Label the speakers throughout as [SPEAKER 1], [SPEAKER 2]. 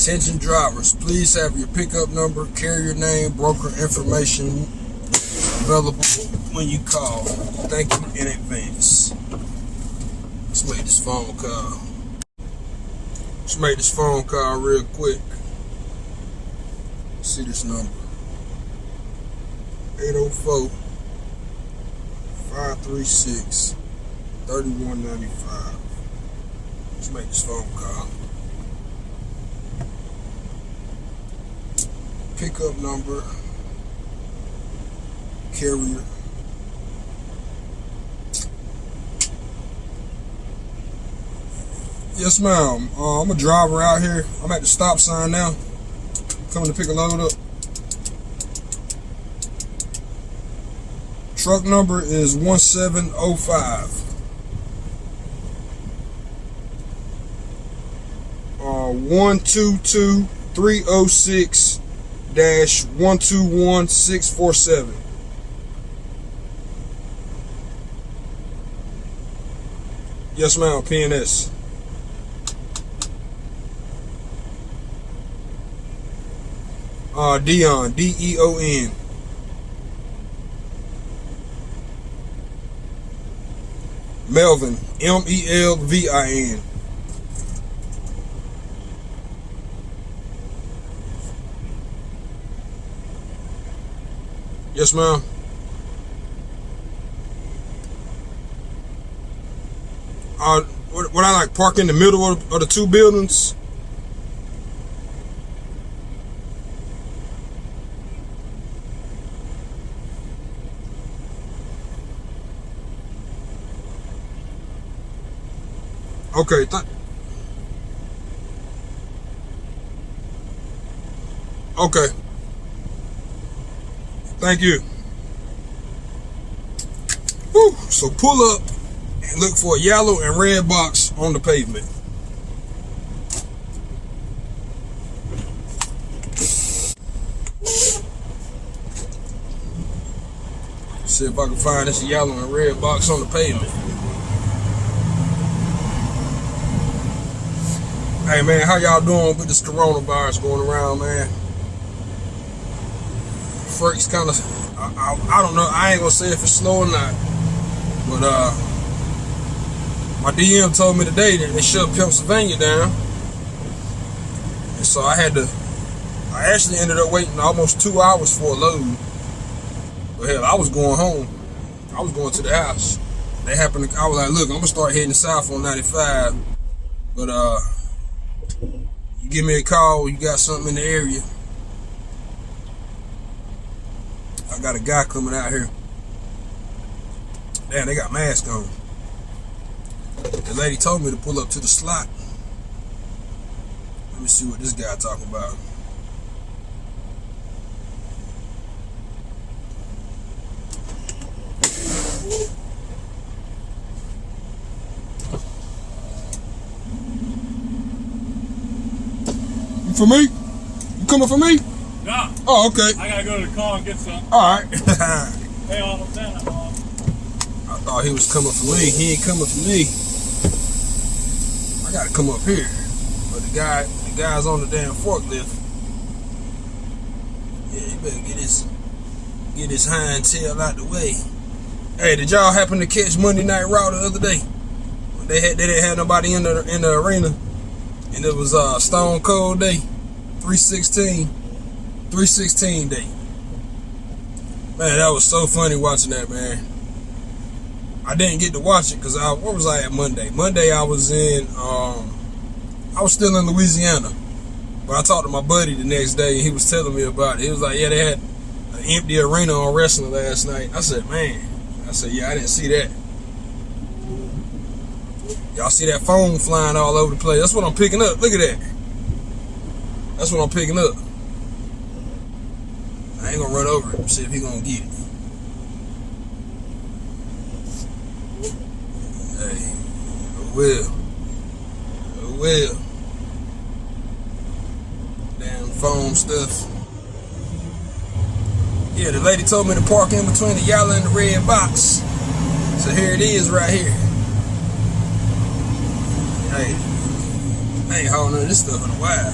[SPEAKER 1] Attention drivers, please have your pickup number, carrier name, broker information available when you call. Thank you in advance. Let's make this phone call. Let's make this phone call real quick. See this number. 804 536 3195. Let's make this phone call. Pickup number, carrier. Yes, ma'am. Uh, I'm a driver out here. I'm at the stop sign now. Coming to pick a load up. Truck number is 1705. Uh, 122306 dash 121647. Yes, ma'am. PNS. Uh, Deon. D E O N. Melvin. M E L V I N. Yes, ma'am. Uh, what, what I like park in the middle of, of the two buildings. Okay. Okay. Thank you. Whew. So pull up and look for a yellow and red box on the pavement. See if I can find this yellow and red box on the pavement. Hey man, how y'all doing with this coronavirus going around, man? Freight's kind of, I, I, I, don't know, I ain't gonna say if it's slow or not, but uh, my DM told me today that they shut Pennsylvania down, and so I had to, I actually ended up waiting almost two hours for a load. But hell, I was going home. I was going to the house. They happened to, I was like, look, I'm gonna start heading south on 95, but uh give me a call you got something in the area. I got a guy coming out here. Damn, they got masks on. The lady told me to pull up to the slot. Let me see what this guy talking about. For me? You coming for me?
[SPEAKER 2] No.
[SPEAKER 1] Oh, okay.
[SPEAKER 2] I gotta go to the car and get some.
[SPEAKER 1] All right.
[SPEAKER 2] Pay all of that.
[SPEAKER 1] I thought he was coming for me. He ain't coming for me. I gotta come up here. But the guy, the guy's on the damn forklift. Yeah, you better get his, get his hind tail out the way. Hey, did y'all happen to catch Monday Night Raw the other day? They had, they didn't have nobody in the in the arena and it was uh, Stone Cold Day, 316, 316 day. Man, that was so funny watching that, man. I didn't get to watch it because I, where was I at Monday? Monday I was in, um, I was still in Louisiana. But I talked to my buddy the next day and he was telling me about it. He was like, yeah, they had an empty arena on wrestling last night. I said, man. I said, yeah, I didn't see that. Y'all see that phone flying all over the place. That's what I'm picking up. Look at that. That's what I'm picking up. I ain't gonna run over it. See if he gonna get it. Hey, I will. I will. Damn foam stuff. Yeah, the lady told me to park in between the yellow and the red box. So here it is right here. Hey, I ain't hauling none of this stuff in a while.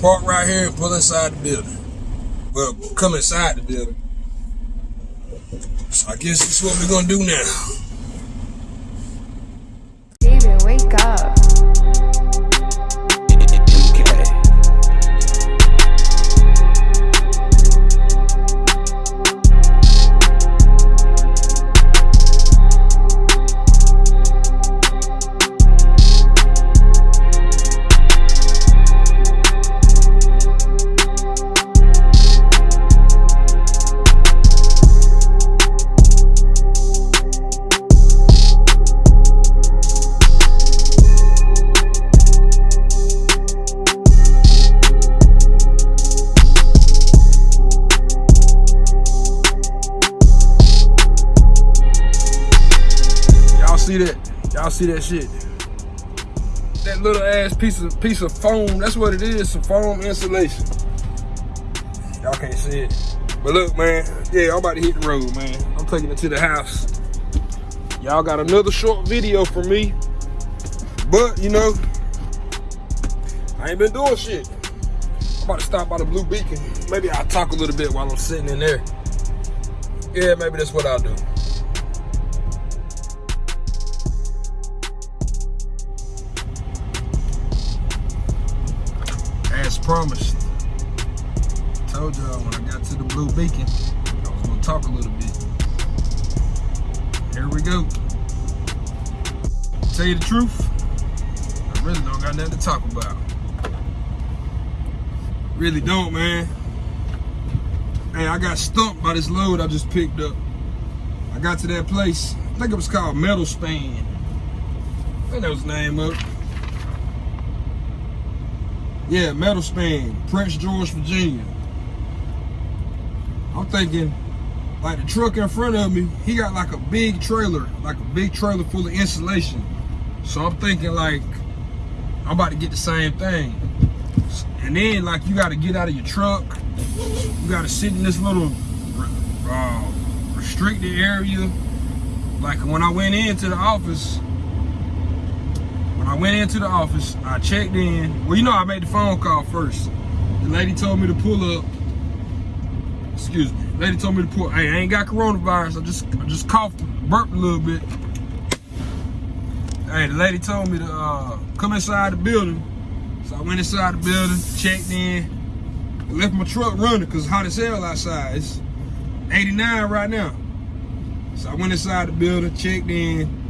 [SPEAKER 1] park right here and pull inside the building. Well, come inside the building. So I guess that's what we're gonna do now. See that shit? That little ass piece of piece of foam, that's what it is, some foam insulation. Y'all can't see it. But look, man, yeah, I'm about to hit the road, man. I'm taking it to the house. Y'all got another short video from me. But, you know, I ain't been doing shit. I'm about to stop by the Blue Beacon. Maybe I'll talk a little bit while I'm sitting in there. Yeah, maybe that's what I'll do. Promised. Told y'all when I got to the Blue Beacon, I was gonna talk a little bit. Here we go. Tell you the truth, I really don't got nothing to talk about. Really don't, man. Hey, I got stumped by this load I just picked up. I got to that place, I think it was called Metl-Span. I think that was the name of it. Yeah, Metl-Span, Prince George, Virginia. I'm thinking, like the truck in front of me, he got like a big trailer, like a big trailer full of insulation. So I'm thinking like, I'm about to get the same thing. And then like you gotta get out of your truck. You gotta sit in this little uh, restricted area. Like when I went into the office, when I went into the office, I checked in. Well, you know, I made the phone call first. The lady told me to pull up. Excuse me. The lady told me to pull. Hey, I ain't got coronavirus. I just, I just coughed, burped a little bit. Hey, the lady told me to uh, come inside the building. So I went inside the building, checked in, left my truck running because hot as hell outside. It's 89 right now. So I went inside the building, checked in.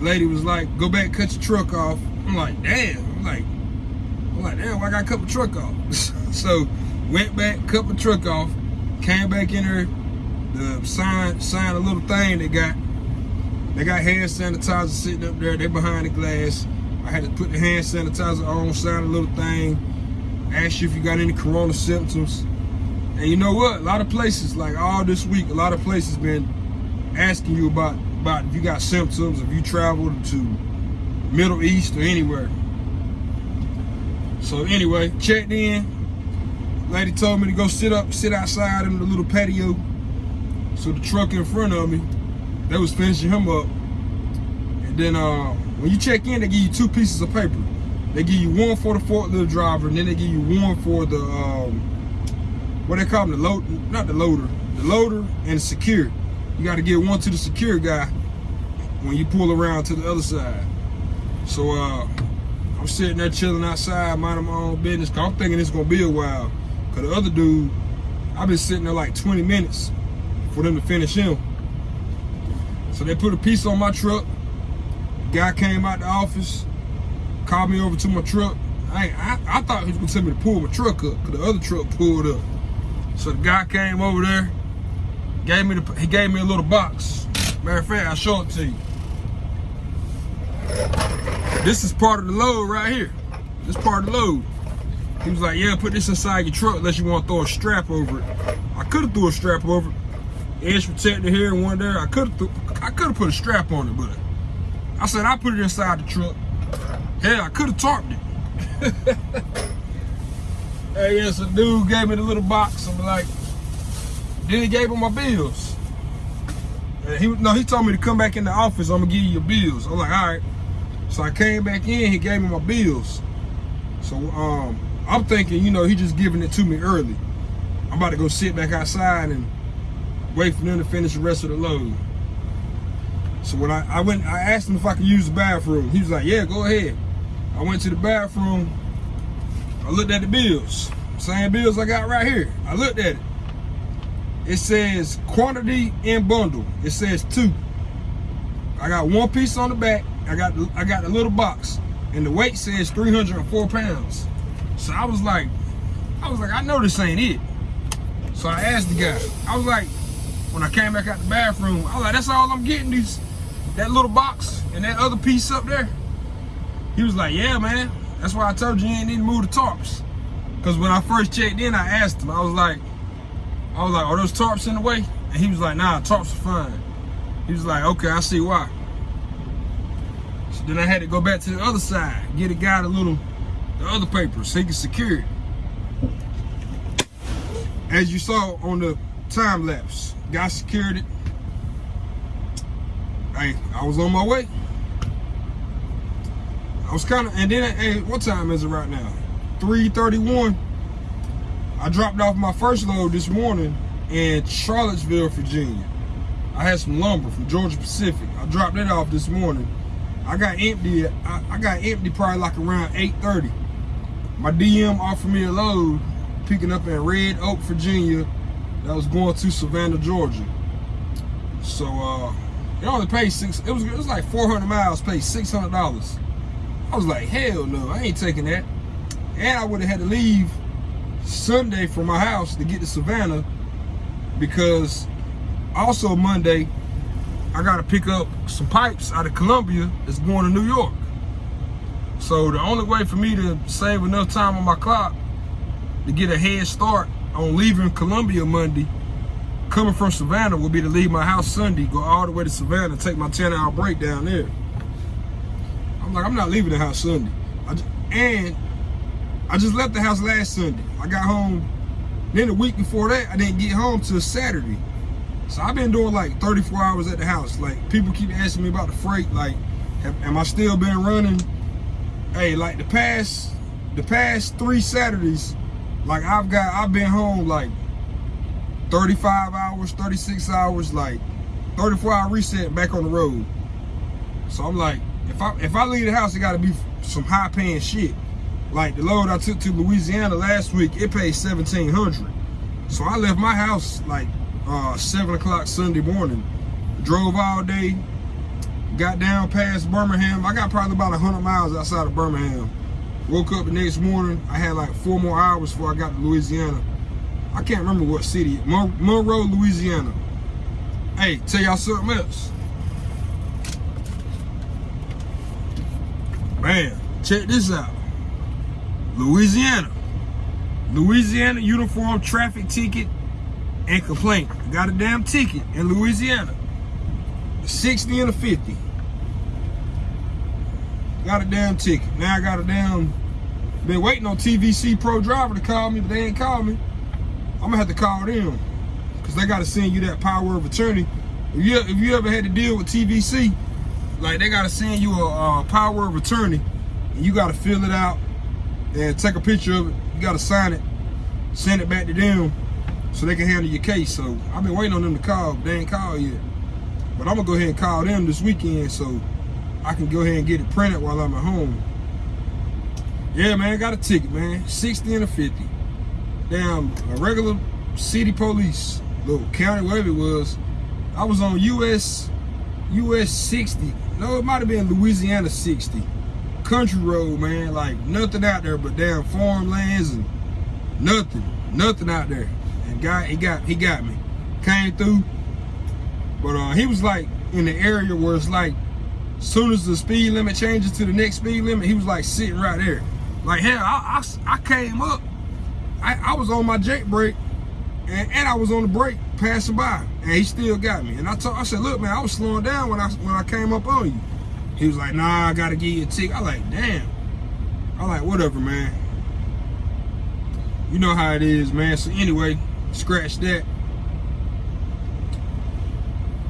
[SPEAKER 1] Lady was like, go back, cut your truck off. I'm like, damn. I'm like, I'm like, damn, I gotta cut my truck off? so went back, cut my truck off, came back in there, the sign signed a little thing they got. They got hand sanitizer sitting up there, They're behind the glass. I had to put the hand sanitizer on, sign a little thing, ask you if you got any corona symptoms. And you know what? A lot of places, like all this week, a lot of places been asking you about about if you got symptoms, if you traveled to Middle East or anywhere. So anyway, checked in. Lady told me to go sit up, sit outside in the little patio. So the truck in front of me, they was finishing him up. And then uh, when you check in, they give you two pieces of paper. They give you one for the forklift driver, and then they give you one for the um, what they call them, the load, not the loader, the loader and the secure. You got to give one to the secure guy when you pull around to the other side. So uh, I'm sitting there chilling outside, minding my own business. Cause I'm thinking it's gonna be a while. Cause the other dude, I've been sitting there like 20 minutes for them to finish him. So they put a piece on my truck. Guy came out the office, called me over to my truck. I, I, I thought he was gonna tell me to pull my truck up, cause the other truck pulled up. So the guy came over there, gave me the, he gave me a little box. Matter of fact, I'll show it to you. This is part of the load right here. This part of the load. He was like, yeah, put this inside your truck unless you want to throw a strap over it. I could have threw a strap over it. Edge protector here and one there. I could have I could have put a strap on it, but I said I put it inside the truck. Hell, I could have tarped it. hey, yeah, so dude gave me the little box. I'm like, then he gave him my bills. And he no, he told me to come back in the office. I'm gonna give you your bills. I'm like, all right. So I came back in. He gave me my bills. So um, I'm thinking, you know, he just giving it to me early. I'm about to go sit back outside and wait for them to finish the rest of the load. So when I, I went, I asked him if I could use the bathroom. He was like, yeah, go ahead. I went to the bathroom. I looked at the bills. Same bills I got right here. I looked at it. It says quantity and bundle. It says two. I got one piece on the back. I got the, I got the little box, and the weight says 304 pounds. So I was like, I was like, I know this ain't it. So I asked the guy. I was like, when I came back out the bathroom, I was like, that's all I'm getting these, that little box and that other piece up there. He was like, yeah, man. That's why I told you you ain't need to move the tarps. Cause when I first checked in, I asked him. I was like, I was like, are those tarps in the way? And he was like, nah, tarps are fine. He was like, okay, I see why. So then I had to go back to the other side, get a guy the little, the other paper so he could secure it. As you saw on the time lapse, guy secured it. Hey, I was on my way. I was kind of, and then, hey, what time is it right now? 3.31. I dropped off my first load this morning in Charlottesville, Virginia. I had some lumber from Georgia Pacific. I dropped that off this morning. I got empty. I, I got empty probably like around 8:30. My DM offered me a load picking up in Red Oak, Virginia. That was going to Savannah, Georgia. So uh, it only paid six. It was it was like 400 miles. Paid 600 dollars. I was like, hell no, I ain't taking that. And I would have had to leave Sunday from my house to get to Savannah because also Monday, I got to pick up some pipes out of Columbia that's going to New York. So the only way for me to save enough time on my clock to get a head start on leaving Columbia Monday, coming from Savannah would be to leave my house Sunday, go all the way to Savannah, take my 10 hour break down there. I'm like, I'm not leaving the house Sunday. Just, and I just left the house last Sunday. I got home, then the week before that, I didn't get home till Saturday. So I've been doing like 34 hours at the house. Like people keep asking me about the freight. Like, have, am I still been running? Hey, like the past, the past three Saturdays, like I've got, I've been home like 35 hours, 36 hours, like 34 hour reset back on the road. So I'm like, if I if I leave the house, it got to be some high paying shit. Like the load I took to Louisiana last week, it paid 1700. So I left my house like uh, 7 o'clock Sunday morning. Drove all day, got down past Birmingham. I got probably about 100 miles outside of Birmingham. Woke up the next morning, I had like four more hours before I got to Louisiana. I can't remember what city, Mon Monroe, Louisiana. Hey, tell y'all something else. Man, check this out. Louisiana. Louisiana Uniform Traffic Ticket and complaint. Got a damn ticket in Louisiana. 60 and a 50. Got a damn ticket. Now I got a damn been waiting on TVC Pro Driver to call me, but they ain't called me. I'm gonna have to call them. Cause they gotta send you that power of attorney. If you, if you ever had to deal with TVC, like they gotta send you a, a power of attorney and you gotta fill it out and take a picture of it. You gotta sign it, send it back to them so they can handle your case. So I've been waiting on them to call, they ain't called yet. But I'm gonna go ahead and call them this weekend so I can go ahead and get it printed while I'm at home. Yeah, man, got a ticket, man. 60 and a 50. Damn, a regular city police, little county, whatever it was. I was on US US 60. No, it might have been Louisiana 60. Country road, man. Like nothing out there but damn farmlands and nothing. Nothing out there. And guy he got he got me. Came through. But uh he was like in the area where it's like as soon as the speed limit changes to the next speed limit, he was like sitting right there. Like hell, I, I, I came up. I, I was on my jake brake and, and I was on the brake passing by and he still got me. And I I said, look man, I was slowing down when I when I came up on you. He was like, nah, I gotta give you a tick. I like, damn. I like, whatever, man. You know how it is, man. So anyway, scratch that.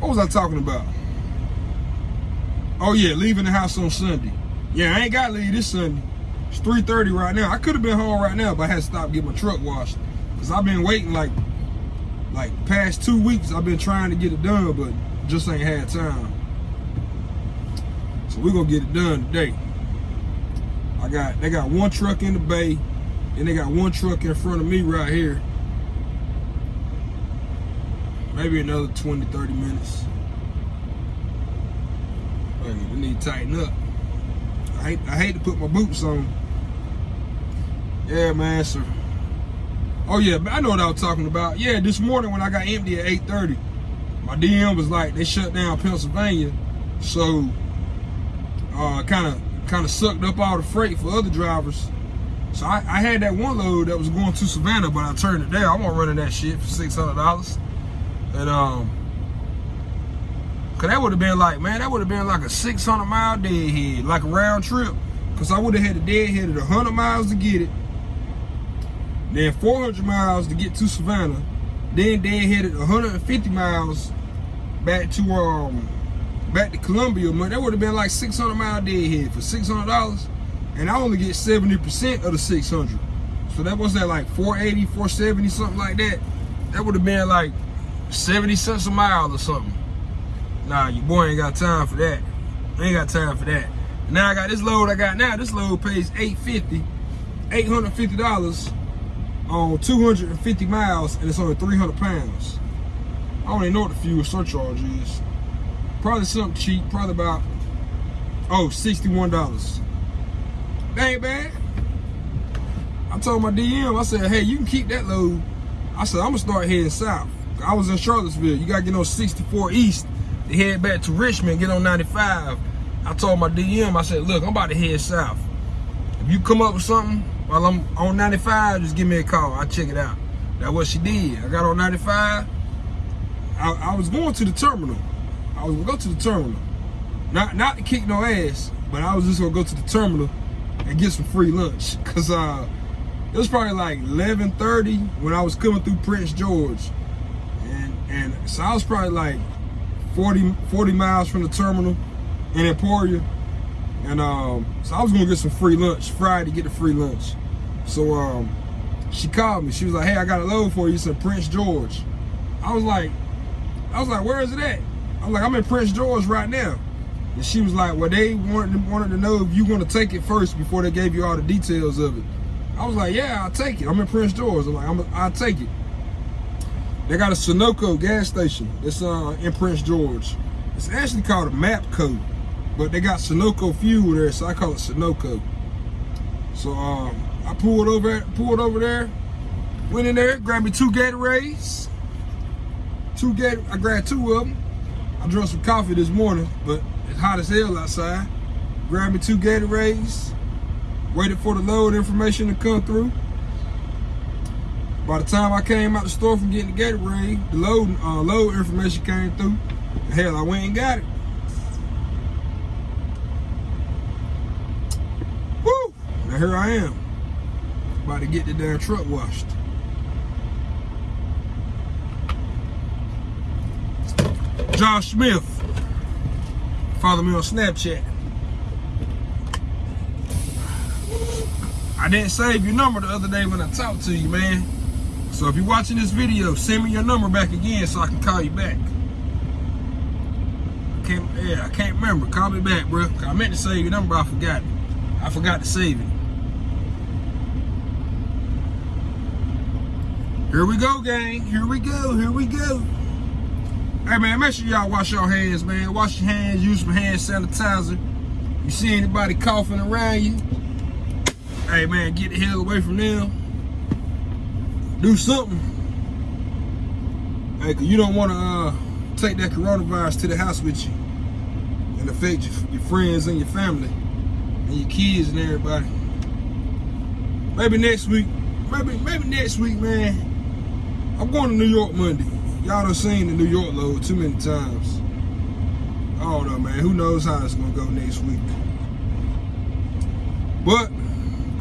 [SPEAKER 1] What was I talking about? Oh yeah, leaving the house on Sunday. Yeah, I ain't gotta leave this Sunday. It's 3:30 right now. I could have been home right now, but I had to stop get my truck washed. Cause I've been waiting like like past two weeks. I've been trying to get it done, but just ain't had time. So we're gonna get it done today. I got they got one truck in the bay, and they got one truck in front of me right here. Maybe another 20, 30 minutes. We need to tighten up. I hate, I hate to put my boots on. Yeah, man, sir. Oh yeah, I know what I was talking about. Yeah, this morning when I got empty at 8:30, my DM was like they shut down Pennsylvania, so kind of kind of sucked up all the freight for other drivers. So I, I, had that one load that was going to Savannah, but I turned it down. I'm running that shit for six hundred dollars, and um, cause that would have been like, man, that would have been like a 600 mile deadhead, like a round trip. Cause I would have had a deadhead of 100 miles to get it, then 400 miles to get to Savannah, then deadheaded 150 miles back to um back to Columbia. Man, that would have been like 600 mile deadhead for 600 dollars, and I only get 70 percent of the 600. So that was that like 480, 470, something like that. That would have been like 70 cents a mile or something. Nah, your boy ain't got time for that. Ain't got time for that. Now I got this load I got now. This load pays 850, 850 dollars on 250 miles, and it's only 300 pounds. I don't even know what the fuel surcharge is. Probably something cheap. Probably about oh 61 dollars. That ain't bad. I told my DM. I said, hey, you can keep that load. I said I'm gonna start heading south. I was in Charlottesville. You gotta get on 64 East to head back to Richmond, get on 95. I told my DM, I said, look, I'm about to head south. If you come up with something while I'm on 95, just give me a call. I'll check it out. That's what she did. I got on 95. I, I was going to the terminal. I was gonna go to the terminal. Not not to kick no ass, but I was just gonna go to the terminal and get some free lunch. Cause uh it was probably like 11:30 when I was coming through Prince George. And and so I was probably like 40, 40 miles from the terminal in Emporia. And um, so I was gonna get some free lunch Friday, get the free lunch. So um, she called me. She was like, "Hey, I got a load for you." Said Prince George. I was like, I was like, "Where is it at?" I'm like, "I'm in Prince George right now." And she was like, "Well, they wanted wanted to know if you want to take it first before they gave you all the details of it." I was like, "Yeah, I'll take it. I'm in Prince George." I'm like, I'm, "I'll take it." They got a Sunoco gas station. It's uh, in Prince George. It's actually called a Mapco, but they got Sunoco fuel there, so I call it Sunoco. So um, I pulled over, pulled over there, went in there, grabbed me two Gatorades. Two Gator, I grabbed two of them. I drank some coffee this morning, but it's hot as hell outside. Grabbed me two Gatorades. Waited for the load information to come through. By the time I came out the store from getting the Gatorade, the load uh, load information came through. Hell, I went and got it. Woo! Now here I am, about to get the damn truck washed. Josh Smith. Follow me on Snapchat. I didn't save your number the other day when I talked to you, man. So if you're watching this video, send me your number back again so I can call you back. Can't, yeah, I can't remember. Call me back, bro. I meant to save your number, I forgot. I forgot to save it. Here we go, gang. Here we go. Here we go. Hey, man, make sure y'all wash your hands, man. Wash your hands. Use some hand sanitizer. You see anybody coughing around you? Hey, man, get the hell away from them. Do something. Hey, you don't want to uh, take that coronavirus to the house with you and affect your, your friends and your family and your kids and everybody. Maybe next week. Maybe maybe next week, man. I'm going to New York Monday. Y'all done seen the New York load too many times. I don't know, man. Who knows how it's gonna go next week. But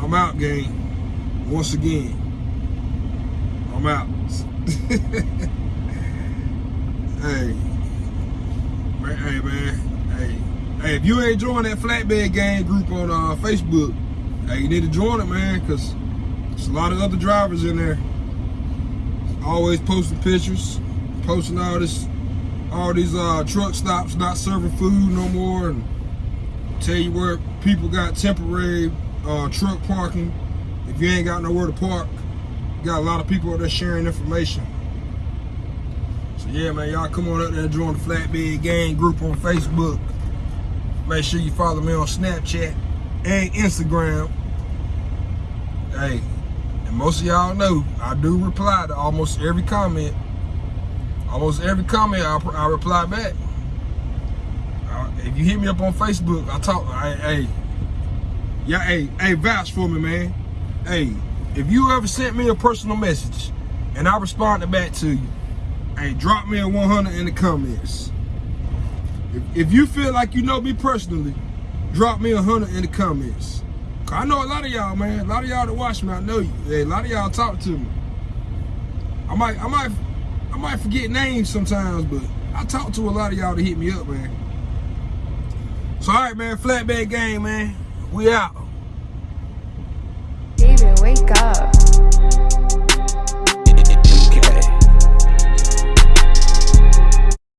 [SPEAKER 1] I'm out, gang. Once again. I'm out. hey. Man, hey, man. Hey. Hey, if you ain't joined that flatbed gang group on uh, Facebook, hey, you need to join it, man, because there's a lot of other drivers in there. Always posting pictures, posting all this, all these uh, truck stops not serving food no more, and tell you where people got temporary uh, truck parking. If you ain't got nowhere to park, got a lot of people out there sharing information. So yeah, man, y'all come on up there and join the Flatbed Gang group on Facebook. Make sure you follow me on Snapchat and Instagram. Hey, and most of y'all know I do reply to almost every comment. Almost every comment I, I reply back. Uh, if you hit me up on Facebook, I talk. Hey, hey, yeah, hey, hey, vouch for me, man. Hey, if you ever sent me a personal message and I responded back to you, hey, drop me a 100 in the comments. If, if you feel like you know me personally, drop me a 100 in the comments. I know a lot of y'all, man. A lot of y'all that watch me, I know you. Hey, a lot of y'all talk to me. I might, I might, I might forget names sometimes, but I talk to a lot of y'all to hit me up, man. So, all right, man. Flatbed game, man. We out.
[SPEAKER 3] David, wake up.